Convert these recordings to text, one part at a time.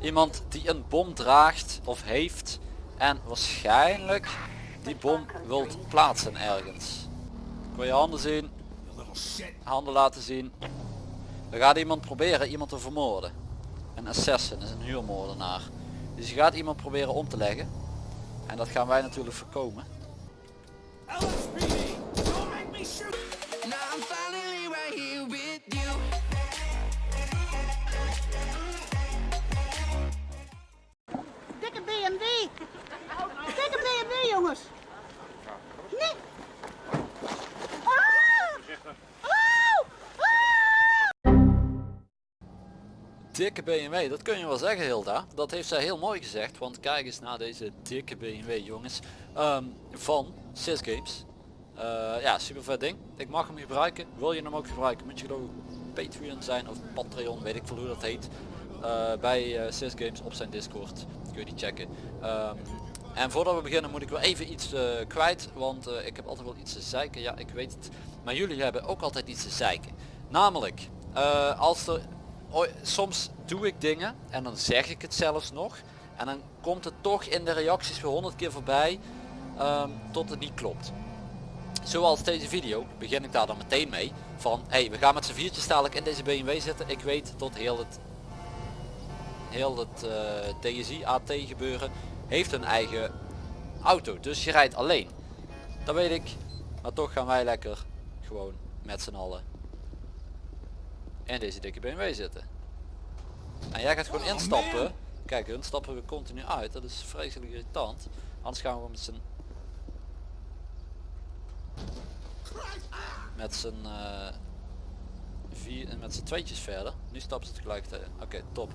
Iemand die een bom draagt of heeft en waarschijnlijk die bom wilt plaatsen ergens. Kun je handen zien? Handen laten zien. Er gaat iemand proberen iemand te vermoorden. Een assassin is een huurmoordenaar. Dus je gaat iemand proberen om te leggen. En dat gaan wij natuurlijk voorkomen. Dikke BMW, dat kun je wel zeggen Hilda. Dat heeft zij heel mooi gezegd. Want kijk eens naar deze dikke BMW jongens. Ehm, van Sys Games. Eh, ja, super vet ding. Ik mag hem gebruiken. Wil je hem ook gebruiken? Moet je geloof Patreon zijn of Patreon, weet ik veel hoe dat heet. Eh, bij uh, Sys Games op zijn Discord. Kun je die checken. Ehm, en voordat we beginnen moet ik wel even iets kwijt. Want ik heb altijd wel iets te zeiken. Ja, ik weet het. Maar jullie hebben ook altijd iets te zeiken. Namelijk, als er soms doe ik dingen en dan zeg ik het zelfs nog. En dan komt het toch in de reacties weer honderd keer voorbij ehm, tot het niet klopt. Zoals deze video begin ik daar dan meteen mee. Van hey, we gaan met z'n viertjes dadelijk in deze BMW zitten. Ik weet tot heel het heel het eh, DSI AT gebeuren heeft een eigen auto. Dus je rijdt alleen. Dat weet ik. Maar toch gaan wij lekker gewoon met z'n allen in deze dikke BMW zitten. En jij gaat gewoon instappen. Kijk, hun stappen we continu uit. Dat is vreselijk irritant. Anders gaan we met z'n met z'n eh, vier met z'n tweetjes verder. Nu stappen ze tegelijkertijd. Oké, top.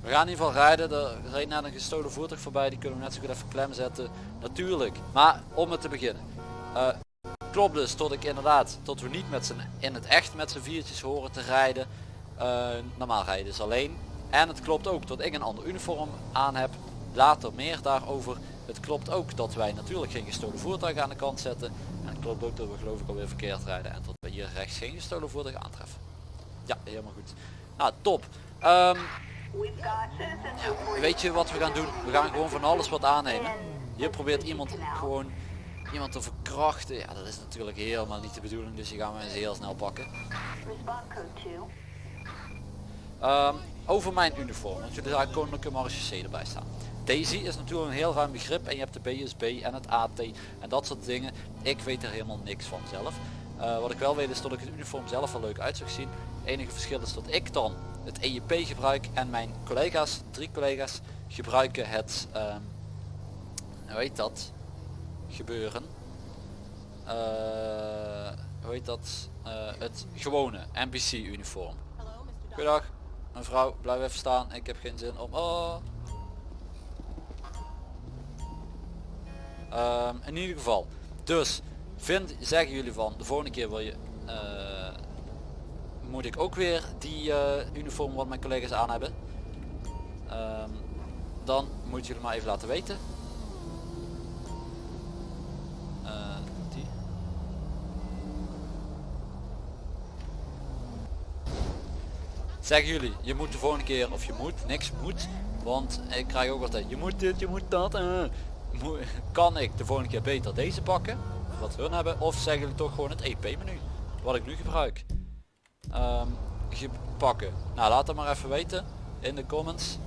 We gaan in ieder geval rijden. Er reed net een gestolen voertuig voorbij. Die kunnen we net zo goed even klem zetten. Natuurlijk. Maar om het te beginnen. Eh, klopt dus tot ik inderdaad, tot we niet met z'n in het echt met z'n viertjes horen te rijden. Eh, normaal rijden dus alleen. En het klopt ook dat ik een ander uniform aan heb. Later meer daarover. Het klopt ook dat wij natuurlijk geen gestolen voertuig aan de kant zetten. En het klopt ook dat we geloof ik alweer verkeerd rijden. En dat we hier rechts geen gestolen voertuig aantreffen. Ja, helemaal goed. Nou, top. Ehm, weet je wat we gaan doen? We gaan gewoon van alles wat aannemen. Hier probeert iemand gewoon iemand te verkrachten. Ja, dat is natuurlijk helemaal niet de bedoeling. Dus die gaan we eens heel snel pakken. Ehm, over mijn uniform, want jullie zagen koninklijke marechaussee erbij staan. Daisy is natuurlijk een heel ruim begrip en je hebt de BSB en het AT en dat soort dingen. Ik weet er helemaal niks van zelf. Eh, wat ik wel weet is dat ik het uniform zelf wel leuk uit zag zien. Het enige verschil is dat ik dan het EJP gebruik en mijn collega's, drie collega's, gebruiken het, ehm, hoe heet dat, gebeuren. Eh, hoe heet dat, Eh, het gewone NPC uniform. Goedendag, mevrouw, blijf even staan. Ik heb geen zin om... Oh. Ehm, in ieder geval. Dus, vind, zeggen jullie van, de volgende keer wil je... eh, moet ik ook weer die uniform wat mijn collega's aan hebben. Ehm, dan moet jullie maar even laten weten. Zeggen jullie, je moet de volgende keer, of je moet, niks moet, want ik krijg ook altijd, je moet dit, je moet dat. eh. Kan ik de volgende keer beter deze pakken, wat hun hebben, of zeggen jullie toch gewoon het EP menu, wat ik nu gebruik. Ehm, pakken. Nou, laat het maar even weten in de comments.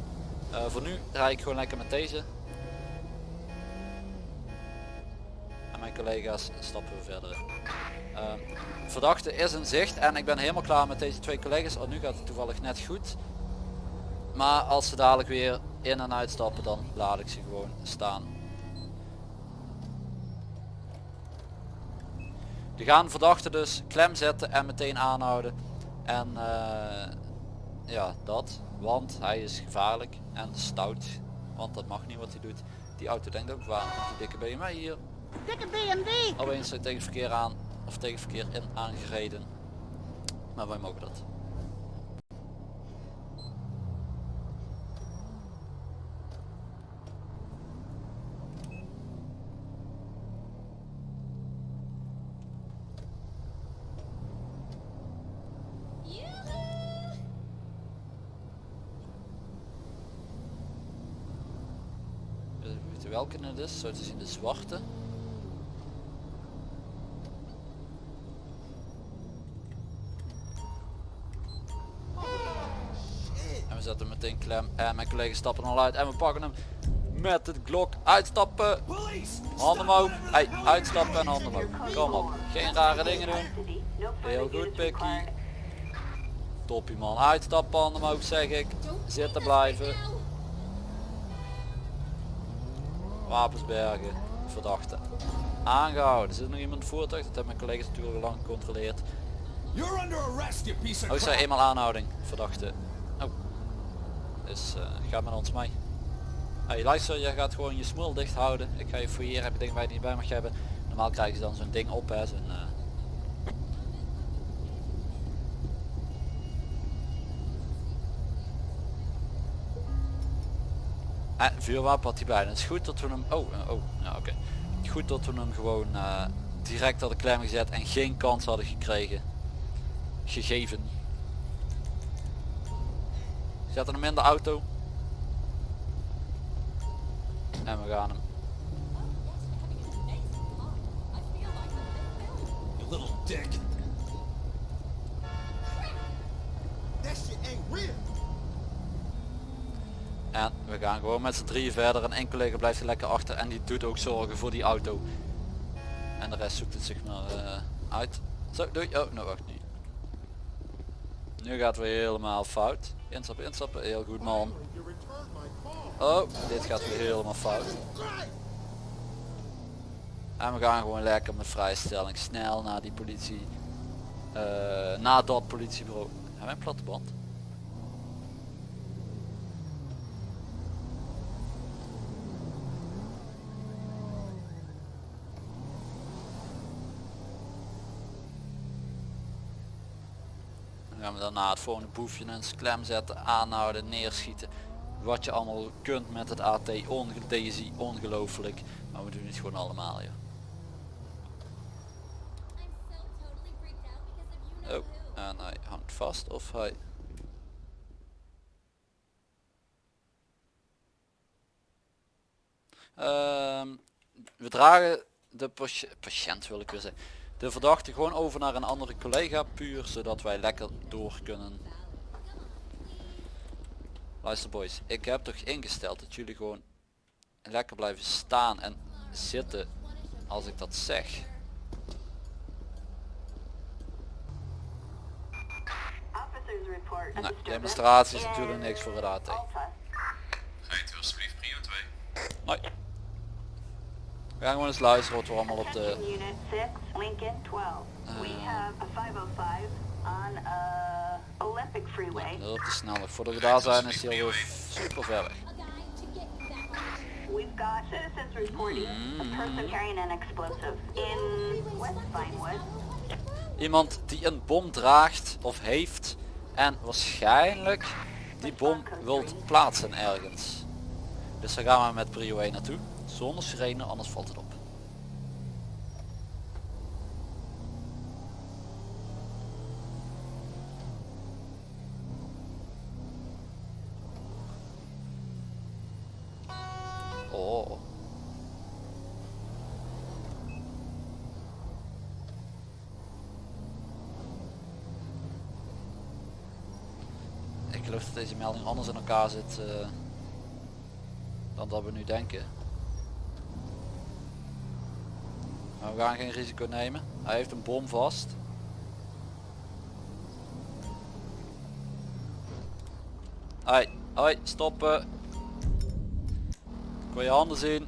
Eh, voor nu rijd ik gewoon lekker met deze. En mijn collega's stappen we verder Ehm, verdachte is in zicht en ik ben helemaal klaar met deze twee collega's. Oh, nu gaat het toevallig net goed. Maar als ze dadelijk weer in en uitstappen dan laat ik ze gewoon staan. Die gaan verdachte dus klem zetten en meteen aanhouden. En eh, ja, dat. Want hij is gevaarlijk en stout. Want dat mag niet wat hij doet. Die auto denkt ook waar. Die dikke BMW hier. Dikke BMW. Opeens tegen het verkeer aan. Of tegen het verkeer in aangereden. Maar wij mogen dat. welke het is. Zo te zien de zwarte. En mijn collega's stappen al uit en we pakken hem met het glok uitstappen. Handen omhoog. Hey, uitstappen en handen omhoog. Kom op. Geen rare dingen doen. Heel goed Pikkie. Toppie man. Uitstappen, handen omhoog zeg ik. Zitten blijven. Wapens bergen. Verdachte. Aangehouden. Er zit nog iemand voertuig. Dat hebben mijn collega's natuurlijk al lang gecontroleerd. Of Oh, ik zei crap. eenmaal aanhouding. Verdachte. Dus eh ga met ons mee. Hey, luister, je gaat gewoon je smoel dicht houden. Ik ga je fouilleren. Heb je dingen waar je niet bij mag hebben. Normaal krijgen ze dan zo'n ding op hè. Zo'n, eh, En vuurwapen had hij bij. Het is goed dat we hem... Oh, eh, oh, ja oké. Goed dat we hem gewoon eh, direct hadden klem gezet en geen kans hadden gekregen. Gegeven. Zetten hem in de auto. En we gaan hem. You little dick. That shit ain't real. En we gaan gewoon met z'n drieën verder en één collega blijft er lekker achter en die doet ook zorgen voor die auto. En de rest zoekt het zich maar eh, uit. Zo, doei. Oh, nou wacht nu. Nu gaat weer helemaal fout. Instappen, instappen. Heel goed man. Oh, dit gaat weer helemaal fout. En we gaan gewoon lekker met vrijstelling snel naar die politie. eh naar dat politiebureau. Hebben wij een platte band? Gaan we daarna het volgende boefje in een klem zetten, aanhouden, neerschieten. Wat je allemaal kunt met het AT, onge Daisy, ongelooflijk. Maar we doen het gewoon allemaal joh. Oh, en hij hangt vast of hij... Ehm, we dragen de patiënt wil ik weer zeggen. De verdachte gewoon over naar een andere collega puur zodat wij lekker door kunnen. Luister boys, ik heb toch ingesteld dat jullie gewoon lekker blijven staan en zitten als ik dat zeg. Nou, demonstratie is natuurlijk niks voor het AT. Rijdt u alsjeblieft prio 2. Hoi. We gaan gewoon eens luisteren wat we allemaal op de... Attention Unit 6, Lincoln 12. We Uh, have a 505 on Olympic Freeway. Dat op de snelweg. Voordat we daar zijn is hij alweer super ver weg. We've got citizens reporting a person carrying an explosive in West Vinewood. Iemand die een bom draagt of heeft en waarschijnlijk die bom wilt plaatsen ergens. Dus daar gaan we met prio 1 naartoe. Zonder sirene, anders valt het op. Oh. Ik geloof dat deze melding anders in elkaar zit eh, dan dat we nu denken. Maar we gaan geen risico nemen. Hij heeft een bom vast. Hoi, hoi, stoppen. Ik je handen zien.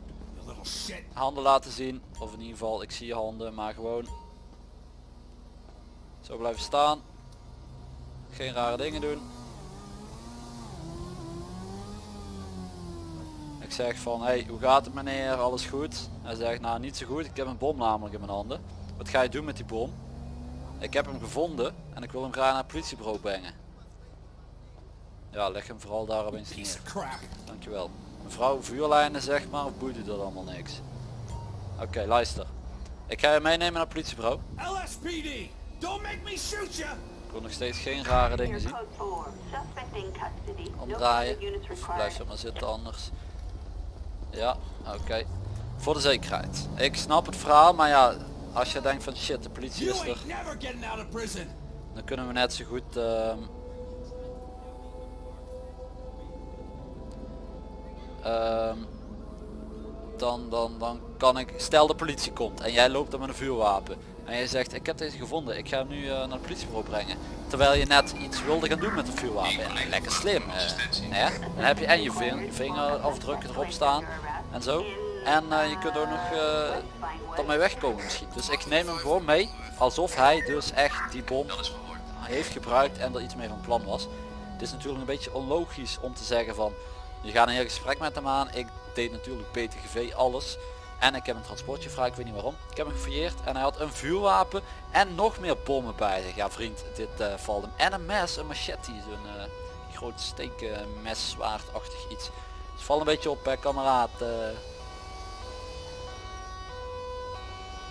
Handen laten zien. Of in ieder geval, ik zie je handen, maar gewoon. Zo blijven staan. Geen rare dingen doen. Zeg van, hey, hoe gaat het meneer? Alles goed? Hij zegt, nou niet zo goed. Ik heb een bom namelijk in mijn handen. Wat ga je doen met die bom? Ik heb hem gevonden en ik wil hem graag naar het politiebureau brengen. Ja, leg hem vooral daar opeens neer. Dankjewel. Mevrouw vuurlijnen zeg maar, of boeit u dat allemaal niks? Oké, luister. Ik ga je meenemen naar het politiebureau. LSPD. Don't make me shoot you. Ik wil nog steeds geen rare dingen zien. code 4. Suspect in custody. No Omdraaien. Of required. blijf zo maar zitten anders. Ja, oké. Voor de zekerheid. Ik snap het verhaal, maar ja, als je denkt van shit, de politie is er, dan kunnen we net zo goed... ehm, ehm, dan, dan, dan kan ik, stel de politie komt en jij loopt er met een vuurwapen. En jij zegt, ik heb deze gevonden, ik ga hem nu eh, naar de politiebureau brengen. Terwijl je net iets wilde gaan doen met een vuurwapen. Lekker slim. eh, hè? Dan heb je en je ving- vingerafdrukken erop staan en zo. En eh, je kunt ook nog uh, daarmee wegkomen misschien. Dus ik neem hem gewoon mee. Alsof hij dus echt die bom heeft gebruikt en er iets mee van plan was. Het is natuurlijk een beetje onlogisch om te zeggen van je gaat een heel gesprek met hem aan. Ik deed natuurlijk BTGV alles. En ik heb een transportje gevraagd, ik weet niet waarom. Ik heb hem gefouilleerd en hij had een vuurwapen en nog meer bommen bij zich. Ja vriend, dit eh, valt hem. En een mes, een machete, zo'n eh groot steekmes, zwaardachtig iets. Dus val een beetje op hè, kameraad. eh.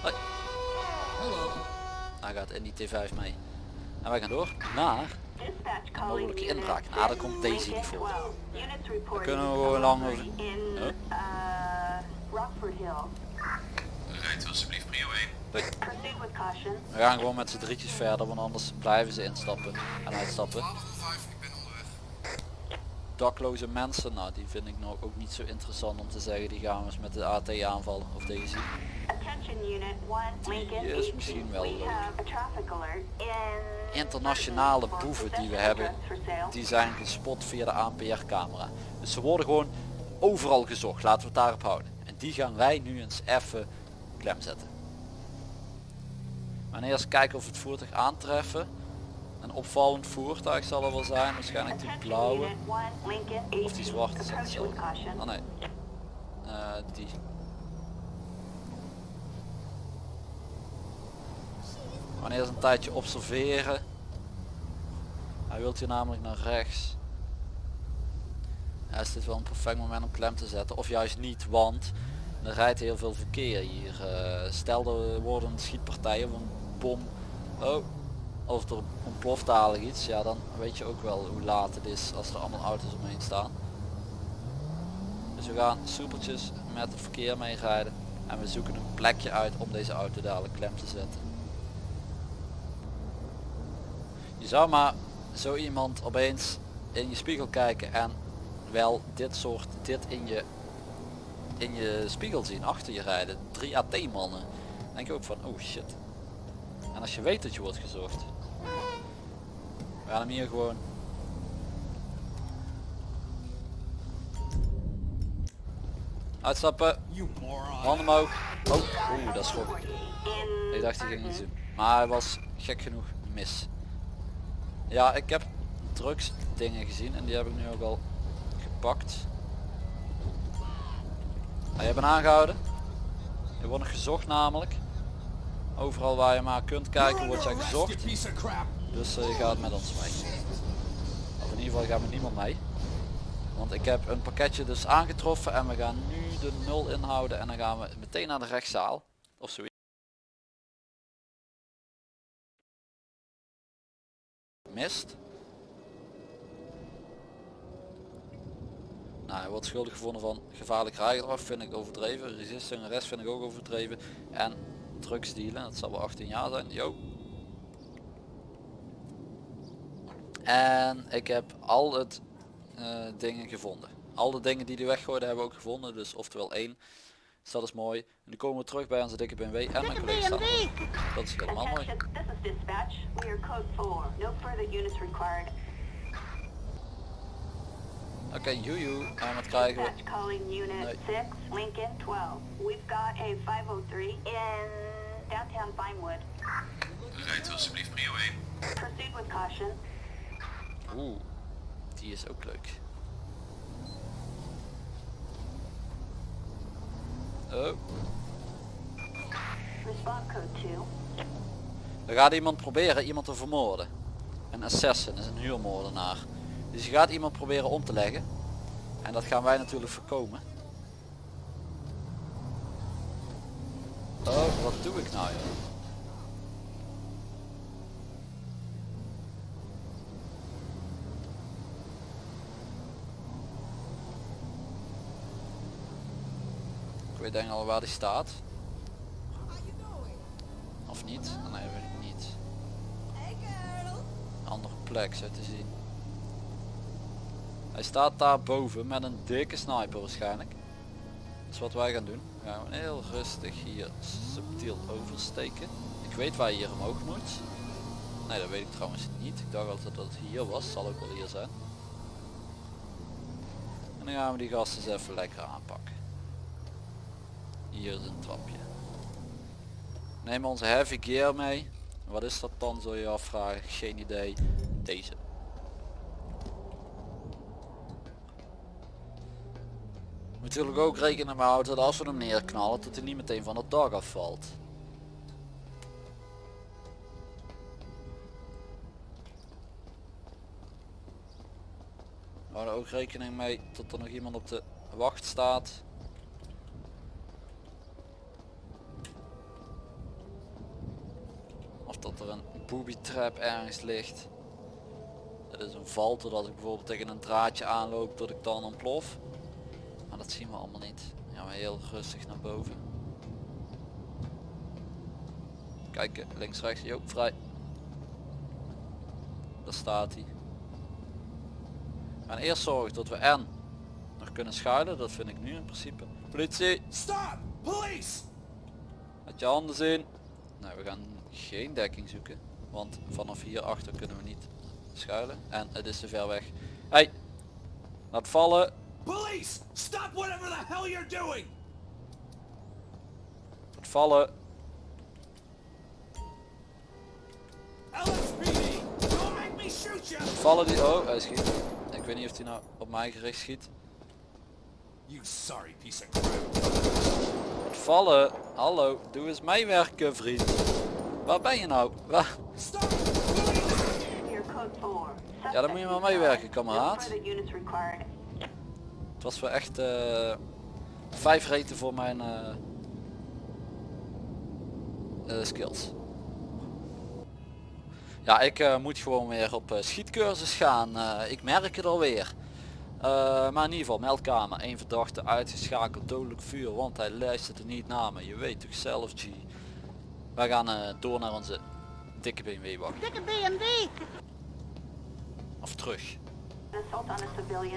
Hoi. Hij gaat in die T5 mee. En wij gaan door naar Een mogelijke inbraak. Nou, daar komt Daisy niet voor. 12. Units reporting kunnen we gewoon lang Huh? Rockford Hill. Rijdt alsjeblieft prio 1. Proceed with caution. We gaan gewoon met z'n drietjes verder, want anders blijven ze instappen en uitstappen. 12 5, ik ben onderweg. Dakloze mensen, nou die vind ik nou ook niet zo interessant om te zeggen, die gaan we eens met de AT aanvallen, of deze. Attention unit 1, Lincoln is 18. misschien wel leuk. Internationale boeven die we hebben, die zijn gespot via de ANPR camera. Dus ze worden gewoon overal gezocht, laten we het daarop houden. Die gaan wij nu eens even klem zetten. Maar eerst kijken of we het voertuig aantreffen. Een opvallend voertuig zal er wel zijn, waarschijnlijk die blauwe. unit 1, Lincoln Of die 18. zwarte is. Oh nee. Eh, die. Wanneer ze een tijdje observeren. Hij wilt hier namelijk naar rechts. Is dit wel een perfect moment om klem te zetten. Of juist niet, want er rijdt heel veel verkeer hier. Eh, stel er worden een schietpartij of een bom. Oh, of er ontploft dadelijk iets. Ja, dan weet je ook wel hoe laat het is als er allemaal auto's omheen staan. Dus we gaan soepeltjes met het verkeer meerijden. En we zoeken een plekje uit om deze auto dadelijk klem te zetten. Je zou maar zo iemand opeens in je spiegel kijken en wel dit soort, dit in je, in je spiegel zien achter je rijden. Drie AT mannen. Denk je ook van oh shit. En als je weet dat je wordt gezocht. We gaan hem hier gewoon Uitstappen, handen omhoog. Oh, oeh, dat schrok ik. Dacht hij ging Barton. doen. Maar hij was gek genoeg mis. Ja, ik heb drugs dingen gezien en die heb ik nu ook al gepakt. Ah, je aangehouden. Je wordt nog gezocht namelijk. Overal waar je maar kunt kijken wordt jij gezocht. Dus eh, je gaat met ons mee. Of in ieder geval gaat met niemand mee. Want ik heb een pakketje dus aangetroffen en we gaan nu de nul inhouden en dan gaan we meteen naar de rechtszaal. Of zoiets. Mist. Nou, hij wordt schuldig gevonden van gevaarlijk rijgedrag, vind ik overdreven. Resisting arrest vind ik ook overdreven. En drugs dealen, dat zal wel 18 jaar zijn. Yo. En ik heb al het eh, dingen gevonden. Al de dingen die die weggooiden hebben we ook gevonden. Dus oftewel één. Dus dat is mooi. En nu komen we terug bij onze dikke BMW en mijn collega. Dat is helemaal mooi. Oké, joejoe. En wat krijgen we? Dispatch calling unit Nee. 6, Lincoln 12. We've got a 503 in downtown Vinewood. Rijdt alsjeblieft prio 1. Proceed with caution. Oeh, die is ook leuk. Oh, Respond code 2. er gaat iemand proberen iemand te vermoorden. Een assassin is een huurmoordenaar. Dus je gaat iemand proberen om te leggen. En dat gaan wij natuurlijk voorkomen. Oh, wat doe ik nou joh? weet denk al waar die staat. Of niet? Nee, weet ik niet. Andere plek zo te zien. Hij staat daar boven met een dikke sniper waarschijnlijk. Dat is wat wij gaan doen. We gaan heel rustig hier subtiel oversteken. Ik weet waar je hier omhoog moet. Nee, dat weet ik trouwens niet. Ik dacht altijd dat het hier was. Zal ook wel hier zijn. En dan gaan we die gasten eens even lekker aanpakken. Hier is een trapje. Neem onze heavy gear mee. Wat is dat dan zul je afvragen? Geen idee. Deze. Natuurlijk ook rekenen mee houden dat als we hem neerknallen dat hij niet meteen van het dak afvalt. We houden ook rekening mee dat er nog iemand op de wacht staat. Of dat er een booby trap ergens ligt. Dat is een val dat ik bijvoorbeeld tegen een draadje aanloop dat ik dan ontplof. Zien we allemaal niet. Dan gaan we heel rustig naar boven. Kijken, links rechts, jo, vrij. Daar staat hij. We gaan eerst zorgen dat we en nog kunnen schuilen, dat vind ik nu in principe. Politie, Stop! Police! laat je handen zien. Nou, we gaan geen dekking zoeken, want vanaf hier achter kunnen we niet schuilen. En het is te ver weg. Hey, laat vallen. Police! Stop whatever the hell you're doing! Vallen. LSPD! Don't make me shoot you! Vallen die... Oh, hij schiet. Ik weet niet of hij nou op mij gericht schiet. You sorry piece of crap. Vallen. Hallo, doe eens meewerken vriend. Waar ben je nou? Waar? Stop! Police! Your code 4. Ja, dan moet je maar meewerken, kameraad. Het was wel echt eh vijf reten voor mijn eh, eh, skills. Ja, ik moet gewoon weer op schietcursus gaan. Ik merk het alweer. Maar in ieder geval, meldkamer. één verdachte uitgeschakeld dodelijk vuur, want hij luisterde niet naar me. Je weet toch zelf, G. Wij gaan door naar onze dikke BMW wacht. Dikke BMW. Of terug.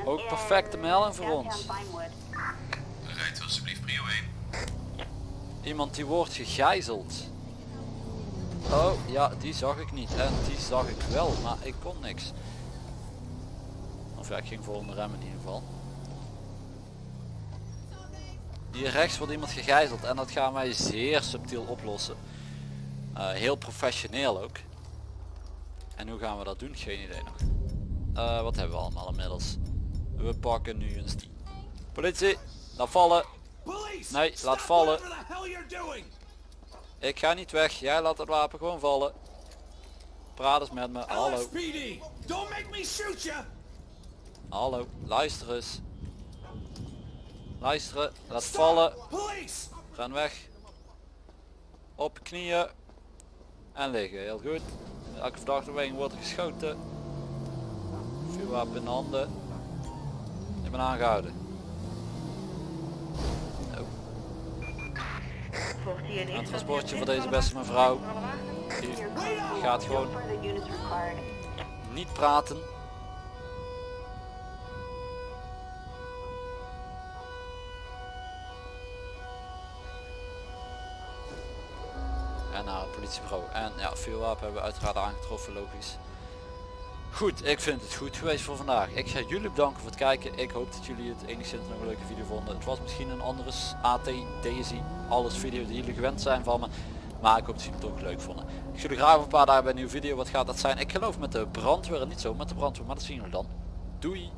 Ook perfecte in melding voor ons. Rijdt alsjeblieft prio 1. Iemand die wordt gegijzeld. Oh ja, die zag ik niet. En die zag ik wel, maar ik kon niks. Of ja, ik ging vol de rem in ieder geval. Hier rechts wordt iemand gegijzeld en dat gaan wij zeer subtiel oplossen. Eh, heel professioneel ook. En hoe gaan we dat doen? Geen idee nog. Eh, wat hebben we allemaal inmiddels? We pakken nu een Steam. Politie, laat vallen. Nee, laat vallen. Ik ga niet weg. Jij laat het wapen gewoon vallen. Praat eens met me. Hallo. Hallo. Luister eens. Luisteren. Laat vallen. Ren weg. Op knieën. En liggen. Heel goed. Elke verdachte beweging wordt geschoten. Vuurwapen in de handen. Ik ben aangehouden. Oh. Een transportje voor deze beste mevrouw. Die gaat gewoon niet praten. En naar het politiebureau. En ja, vuurwapen hebben we uiteraard aangetroffen, logisch. Goed, ik vind het goed geweest voor vandaag. Ik ga jullie bedanken voor het kijken. Ik hoop dat jullie het enigszins nog een leuke video vonden. Het was misschien een andere AT, DSI, alles video die jullie gewend zijn van me. Maar ik hoop dat jullie het toch leuk vonden. Ik zie jullie graag een paar dagen bij een nieuwe video. Wat gaat dat zijn? Ik geloof met de brandweer niet zo met de brandweer, maar dat zien jullie dan. Doei!